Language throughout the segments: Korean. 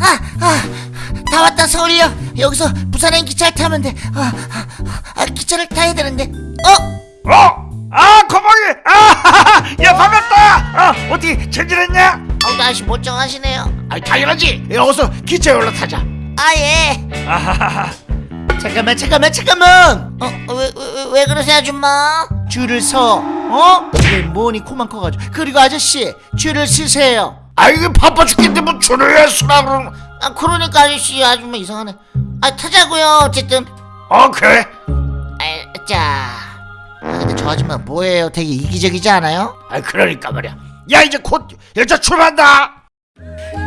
아, 아, 아, 다 왔다 서울역. 여기서 부산행 기차를 타면 돼. 아, 아, 아, 기차를 타야 되는데. 어? 어? 아 고봉이 아, 야 반갑다 아 어떻게 잘 지냈냐? 어, 날씨 멀쩡하시네요. 아 당연하지 야, 어서 기차에 올라타자 아 예. 아하하하 잠깐만, 잠깐만, 잠깐만. 어, 어, 왜, 왜, 왜 그러세요, 아줌마? 줄을 서. 어? 이게 뭐니 코만 커가지고. 그리고 아저씨, 줄을 서세요. 아 이게 바빠 죽겠는데 뭐 줄을 왜 서라 그러는 아, 그러니까 아저씨 아줌마 이상하네. 아, 타자고요. 어쨌든. 어 그래 아, 자. 아, 근데 저 아줌마 뭐예요? 되게 이기적이지 않아요? 아 그러니까 말이야 야 이제 곧 열차 출발한다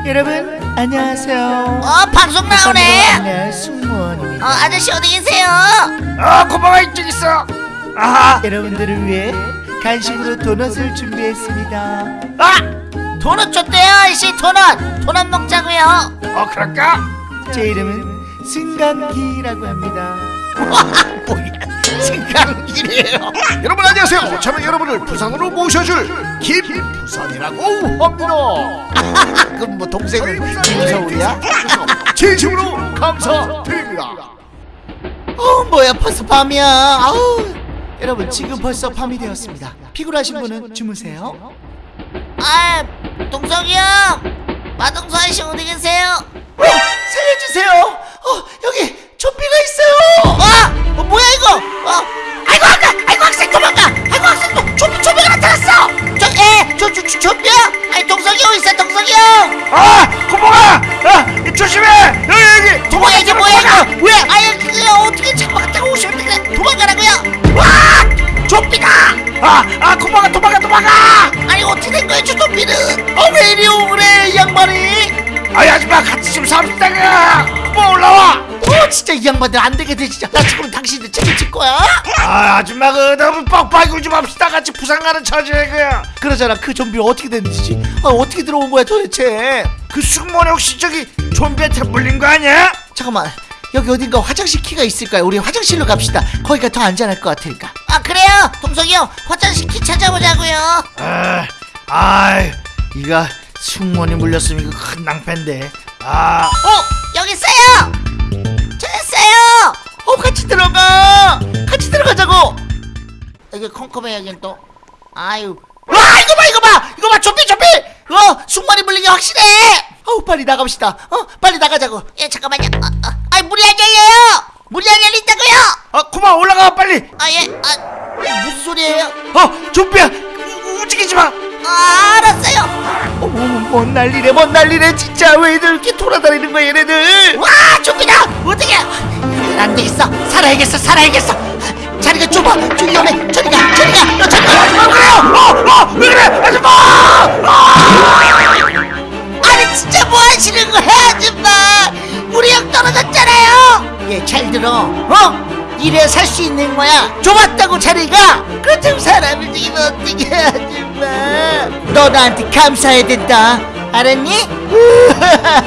여러분 안녕하세요. 어, 방송 나오네. 네, 승무원입니다. 어, 아저씨 어디 계세요? 아 고봉아 이쪽 있어 아하 여러분들을 위해 간식으로 도넛을 준비했습니다. 아! 도넛 줬대요, 아저씨 도넛. 도넛 먹자고요. 어 그럴까? 제 이름은 승강기라고 합니다. 뭐야 생강길이에요 여러분 안녕하세요 저는 여러분을 부산으로 모셔줄 김부산이라고 합니다 그럼 뭐 동생은 김서울이야? 진심으로 감사드립니다 어, 뭐야 벌써 밤이야. 아우. 여러분 지금 벌써 밤이 되었습니다. 피곤하신 분은 주무세요. 아, 동석이 형. 마동서 아저씨 어디 계세요? 어, 살려주세요. 어, 여기 좀비가 있어요. 아, 어, 뭐야 이거? 어, 아이고 아까, 아이고 학생 도망가. 아이고 학생 도 좀비 좀비가 나타났어. 저, 에, 저, 저, 저, 좀비야? 아니 동석이 형 있어, 동석이 형. 아 고봉아 도망가 도망가 아니 어떻게 된 거야 저 좀비는? 어, 왜 이리 오래 이 양반이? 아이 아줌마 같이 좀 삽시다 고봉 올라와 어, 진짜 이 양반들 안 되겠네 진짜. 나 지금 당신들 책임질 거야? 아 아줌마 그 너무 뻑뻑이 좀 합시다 같이 부산 가는 처지에 그야 그러잖아 그 좀비 어떻게 됐는지. 아, 어떻게 들어온 거야 도대체? 그 승무원 혹시 저기 좀비한테 물린 거 아니야? 잠깐만. 여기 어딘가 화장실 키가 있을까요? 우리 화장실로 갑시다. 거기가 더 안전할 것 같으니까. 아 그래요? 동석이 형 화장실 키 찾아보자고요. 아, 아이, 이거 승무원이 물렸으면 이거 큰 낭패인데. 아, 어 여기 있어요. 찾았어요. 어 같이 들어가. 같이 들어가자고. 이게 컴컴해야긴 또. 아유. 와 이거 봐 이거 봐 이거 봐 좀비 좀비. 어 숙만이 물린 게 확실해. 어우 빨리 나갑시다. 어 빨리 나가자고. 예 잠깐만요. 아, 아, 아이 문이 안 열려요. 문이 안 열린다고요. 아, 고마 올라가 빨리. 아 예. 아 무슨 소리예요? 어, 좀비야, 우- 움직이지 마. 아 알았어요. 어머 뭔 난리래 뭔 난리래 진짜 왜 이들 이렇게 돌아다니는 거야 얘네들. 와 좀비다. 어떻게? 안 되겠어. 살아야겠어 살아야겠어. 자리가 좁아. 좀 위험해. 저리 가 저리 가. 너 저리 가. 아, 그래요? 어, 어, 왜 그래, 아줌마? 아니 진짜 뭐 하시는 거야 아줌마 우리 형 떨어졌잖아요 얘 잘 들어. 어? 이래 살 수 있는 거야? 좁았다고 자리가? 그렇다고 사람을 죽이면 어떡해 아줌마 너 나한테 감사해야 된다. 알았니?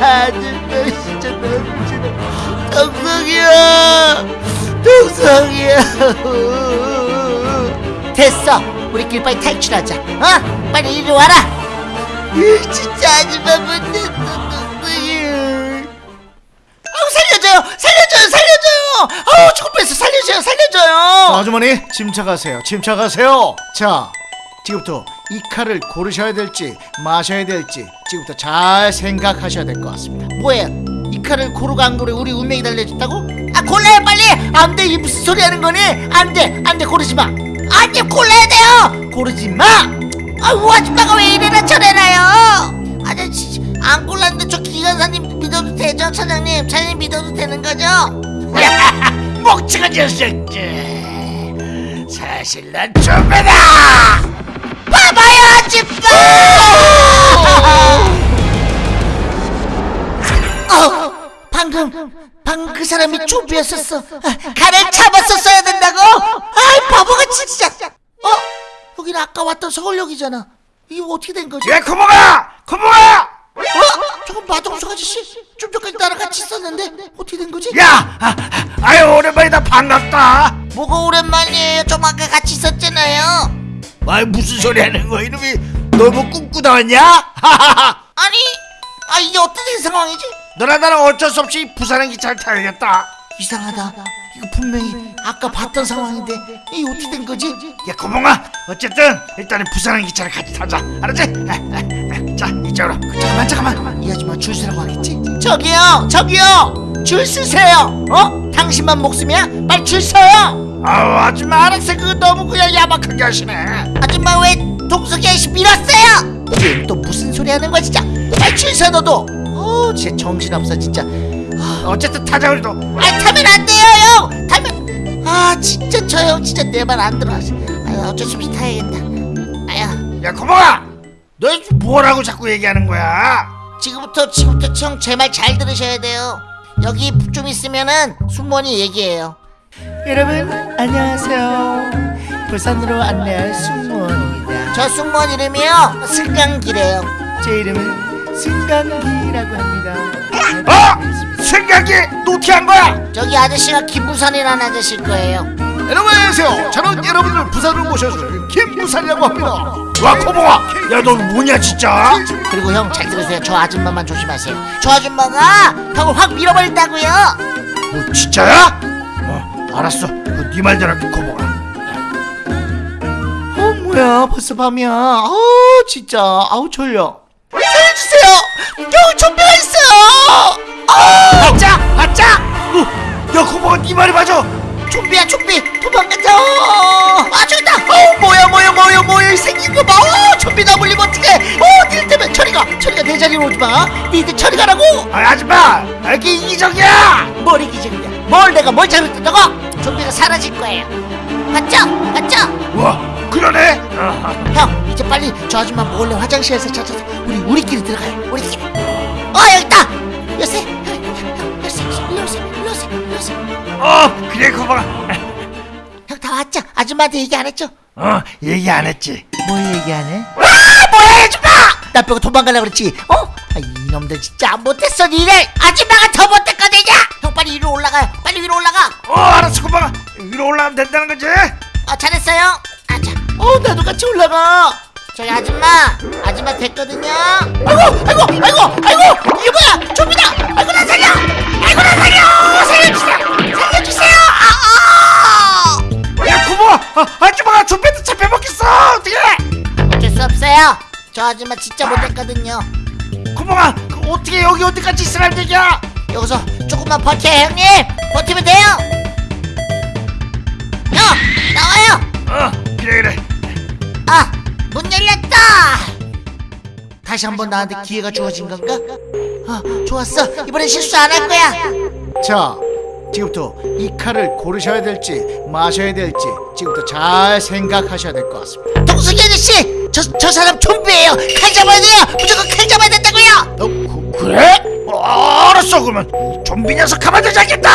아줌마 진짜 너무 싫어 동성이야. 동성이야. 됐어. 우리끼리 빨리 탈출하자. 어? 빨리 이리 와라. 으, 진짜 아줌마 아우 살려줘요! 살려줘요! 살려줘요! 아우 죽을 뻔했어. 살려줘요! 살려줘요! 아주머니 침착하세요. 침착하세요. 자 지금부터 이 칼을 고르셔야 될지 마셔야 될지 지금부터 잘 생각하셔야 될 것 같습니다. 뭐야 이 칼을 고르고 안 고르고 우리 운명이 달려있다고? 아 골라요 빨리! 안돼 이 무슨 소리 하는 거니? 안돼 안돼 고르지 마! 안돼 골라야 돼요! 고르지 마! 아우 아줌마가 왜 이래나 저래나요? 아저씨 안 골랐는데 저 기관사님 믿어도 되죠 차장님 차장님 믿어도 되는 거죠? 멍청한 녀석들. 사실 난 좀비다. 봐봐요 아줌마 어, 방금 방금 그 사람이 좀비였었어 아, 칼을 잡았었어야 된다고? 아이 바보같이 진짜 어? 여기는 아까 왔던 서울역이잖아 이게 어떻게 된 거지? 야, 고봉아, 고봉아. 마동석 아저씨 좀 전까지 나랑 같이 있었는데 어떻게 된 거지? 야, 아, 아, 아유 오랜만이다 반갑다. 뭐가 오랜만이에요 좀 아까 같이 있었잖아요 아 무슨 소리 하는 거야 이놈이 너무 꿈꾸다왔냐? 아니 아 이게 어떻게 된 상황이지? 너랑 나랑 어쩔 수 없이 부산행 기차를 타야겠다 이상하다 이거 분명히 아까 봤던 상황인데 이게 어떻게 된 거지? 야 고봉아 어쨌든 일단은 부산행 기차를 같이 타자 알았지? 자 이쪽으로. 잠깐만 잠깐만. 이 아줌마 줄 서라고 하겠지? 저기요 저기요. 줄 서세요. 어? 당신만 목숨이야? 빨리 줄 서요. 아우 아줌마 알았어 그거 너무 그냥 야박하게 하시네. 아줌마 왜 아저씨 밀었어요? 얘또 무슨 소리 하는 거야 진짜? 빨리 줄 서 너도. 어 진짜 정신없어 진짜. 어쨌든 타자 우리도. 아 타면 안 돼요 형. 타면 아 진짜 저 형 진짜 내 말 안 들어 아 어쩔 수 없이 타야겠다. 아야. 야 고봉아 너 뭐라고 자꾸 얘기하는 거야? 지금부터 지금부터 형 제 말 잘 들으셔야 돼요 여기 좀 있으면은 순번이 얘기해요 여러분 안녕하세요. 부산으로 안내할 승무원입니다. 저 승무원 이름이요 승강기래요 제 이름은 승강기라고 합니다. 어? 생각이 노티한 거야? 저기 아저씨가 김부산이라는 아저씨일 거예요 여러분 안녕하세요. 저는 여러분을 부산으로 모셔줄 김부산이라고 합니다. 와 고봉아 야 너 뭐냐 진짜 그리고 형 잘 들으세요 저 아줌마만 조심하세요 저 아줌마가 형을 확 밀어버린다고요 뭐 진짜야? 어 알았어 그네 말대로 할게 고봉아 어 뭐야 벌써 밤이야. 아우 진짜 아우 졸려. 살려주세요. 형 좀비가 있어요. 아짜 아짜 어, 야 고봉아 네 말이 맞아 좀비야 좀비 도망가자 아 저기다 어 뭐야 뭐야 뭐야 뭐야 생긴 거 봐. 어 좀비 나 물리면 어떡해. 어 니들 때문에 처리가 처리가 내 자리로 오지 마. 니들 처리 가라고. 아 아줌마 아, 이게 이기적이야 뭘 이기적이야 뭘 내가 뭘 잘못했다고 좀비가 사라질 거예요 맞죠? 맞죠? 와 그러네 아하. 형 이제 빨리 저 아줌마 몰래 화장실에서 찾아서 우리 우리끼리 들어가요 우리끼리 어 여기 있다 여세 어 그래 고봉아 형다 왔죠? 아줌마한테 얘기 안 했죠? 어 얘기 안 했지. 뭘 얘기 안 해? 아 뭐야 아줌마! 나 빼고 도망가려고 그랬지. 어? 아, 이놈들 진짜 못했어 니네. 아줌마가 더 못했거든요. 형 빨리 위로 올라가요. 빨리 위로 올라가. 어 알았어 고봉아 위로 올라가면 된다는 거지? 어 잘했어요. 아자. 어 나도 같이 올라가. 저기 아줌마. 아줌마 됐거든요. 아이고 아이고 아이고 아이고 저 아줌마 진짜 못했거든요. 고봉아 그 어떻게 여기 어디까지 있으란 얘기야? 여기서 조금만 버텨요 형님. 버티면 돼요. 형 나와요. 어 그래 그래. 아문 열렸다. 다시 한번 나한테 기회가 주어진 건가? 아 좋았어. 이번엔 실수 안 할 거야. 자, 지금부터 이 칼을 고르셔야 될지 마셔야 될지 지금부터 잘 생각하셔야 될 것 같습니다. 동숙이 아저씨 저, 저 사람 좀비예요. 칼 잡아야 돼요. 무조건 칼 잡아야 된다고요. 어, 그, 그래? 어, 알았어 그러면. 이 좀비 녀석 가만두지 않겠다